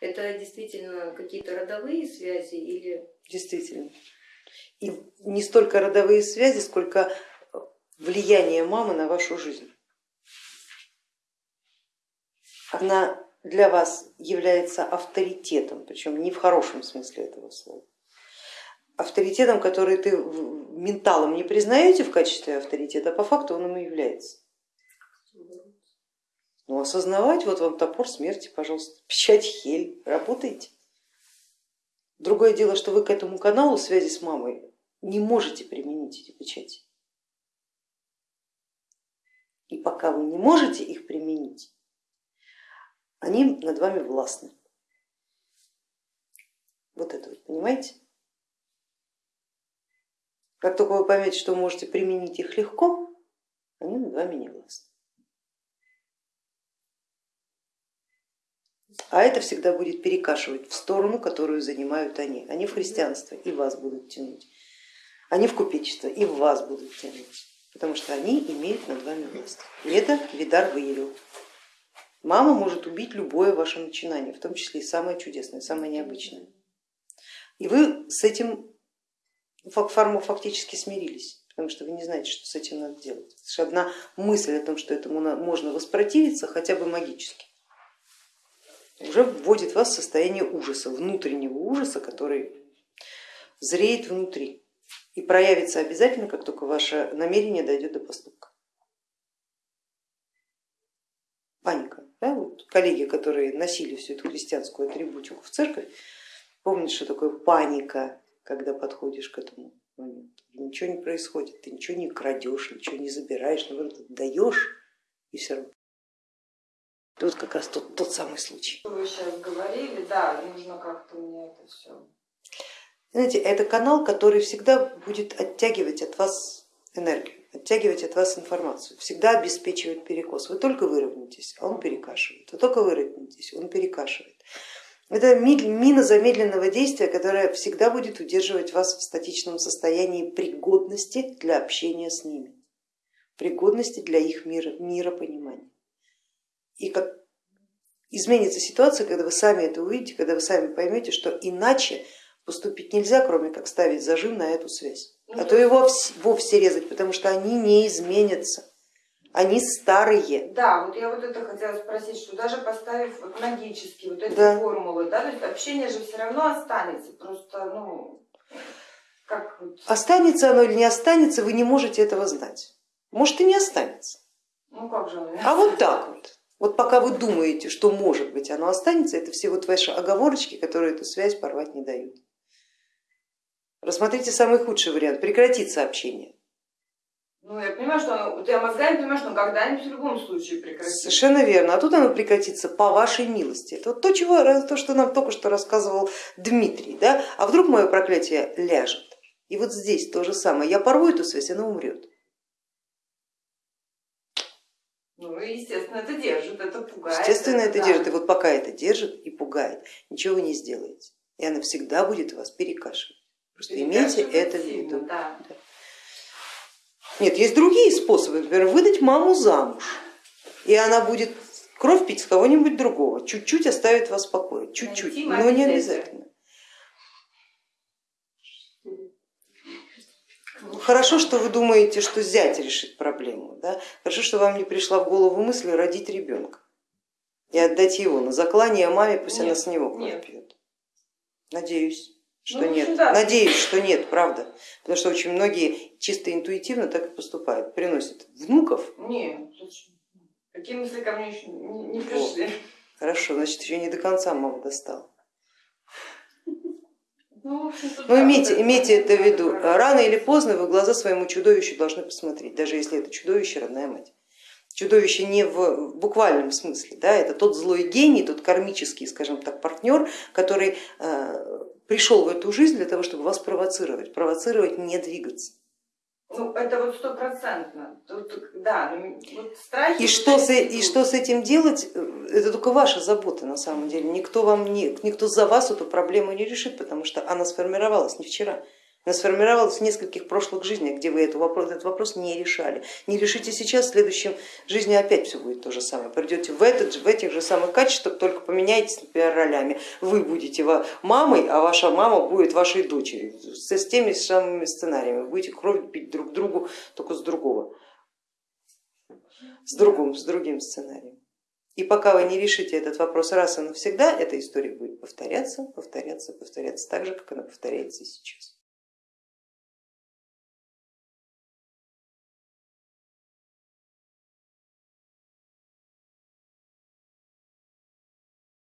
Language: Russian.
Это действительно какие-то родовые связи или... Действительно. И не столько родовые связи, сколько влияние мамы на вашу жизнь. Она для вас является авторитетом, причем не в хорошем смысле этого слова. Авторитетом, который ты менталом не признаете в качестве авторитета, а по факту он им и является. Ну, осознавать, вот вам топор смерти, пожалуйста, печать хель, работайте. Другое дело, что вы к этому каналу связи с мамой не можете применить эти печати. И пока вы не можете их применить, они над вами властны. Вот это вот, понимаете? Как только вы поймете, что можете применить их легко, они над вами не властны. А это всегда будет перекашивать в сторону, которую занимают они. Они в христианство и вас будут тянуть. Они в купечество и вас будут тянуть, потому что они имеют над вами власть. И это Видар выявил. Мама может убить любое ваше начинание, в том числе и самое чудесное, самое необычное. И вы с этим фактически смирились, потому что вы не знаете, что с этим надо делать. Одна мысль о том, что этому можно воспротивиться, хотя бы магически, уже вводит вас в состояние ужаса, внутреннего ужаса, который зреет внутри и проявится обязательно, как только ваше намерение дойдет до поступка. Паника. Да? Вот коллеги, которые носили всю эту христианскую атрибутику в церковь, помнят, что такое паника, когда подходишь к этому моменту. Ничего не происходит, ты ничего не крадешь, ничего не забираешь, наоборот, даешь и все равно. Тут как раз тот, тот самый случай. Вы сейчас говорили, да, нужно как-то мне это все. Знаете, это канал, который всегда будет оттягивать от вас энергию, оттягивать от вас информацию, всегда обеспечивает перекос. Вы только выровняетесь, а он перекашивает, вы только выровняетесь, он перекашивает. Это мина замедленного действия, которая всегда будет удерживать вас в статичном состоянии пригодности для общения с ними, пригодности для их мира, миропонимания. И как изменится ситуация, когда вы сами это увидите, когда вы сами поймете, что иначе поступить нельзя, кроме как ставить зажим на эту связь. А то его вовсе резать, потому что они не изменятся, они старые. Да, вот я вот это хотела спросить, что даже поставив вот магические вот эти да. формулы, да, то есть общение же все равно останется, просто ну как вот... Останется оно или не останется, вы не можете этого знать. Может и не останется. Ну как же? А вот так вот. Вот пока вы думаете, что может быть оно останется, это все вот ваши оговорочки, которые эту связь порвать не дают. Рассмотрите самый худший вариант, прекратить сообщение. Ну, я понимаю, что оно, я мозгами понимаю, что когда-нибудь в любом случае прекратится. Совершенно верно, а тут оно прекратится по вашей милости. Это вот то, чего, то, что нам только что рассказывал Дмитрий. Да? А вдруг мое проклятие ляжет? И вот здесь то же самое, я порву эту связь, она умрет. Ну, естественно, это держит, это пугает. Естественно, это, это держит, и вот пока это держит и пугает, ничего вы не сделаете. И она всегда будет вас перекашивать. Просто имейте это в виду. Да. Нет, есть другие способы, например, выдать маму замуж, и она будет кровь пить с кого-нибудь другого, чуть-чуть оставит вас в покое, чуть-чуть, но не обязательно. Хорошо, что вы думаете, что зять решит проблему. Да? Хорошо, что вам не пришла в голову мысль родить ребенка и отдать его на заклание маме, пусть нет, она с него кровь пьет. Надеюсь что ну, нет. Да. Надеюсь, что нет, правда. Потому что очень многие чисто интуитивно так и поступают, приносят внуков. Нет, какие мысли ко мне еще не пришли. Хорошо, значит еще не до конца мама достала. Ну, Но имейте, имейте это в виду, рано или поздно вы глаза своему чудовищу должны посмотреть, даже если это чудовище родная мать. Чудовище не в буквальном смысле, да, это тот злой гений, тот кармический, скажем так, партнер, который э, пришел в эту жизнь для того, чтобы вас провоцировать, провоцировать не двигаться. Ну, это вот стопроцентно. Да, ну, вот страхи. И что, с, и что с этим делать, э, это только ваша забота на самом деле. Никто, вам не, никто за вас эту проблему не решит, потому что она сформировалась не вчера, Она сформировалась в нескольких прошлых жизнях, где вы этот вопрос, этот вопрос не решали. Не решите сейчас, в следующем жизни опять все будет то же самое. Придете в, этот, в этих же самых качествах, только поменяетесь, например, ролями. Вы будете мамой, а ваша мама будет вашей дочерью. С теми самыми сценариями. Вы будете кровь пить друг другу, только с другого. С другим, с другим сценарием. И пока вы не решите этот вопрос раз и навсегда, эта история будет повторяться, повторяться, повторяться так же, как она повторяется сейчас.